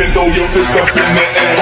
bend over your fist up in the air.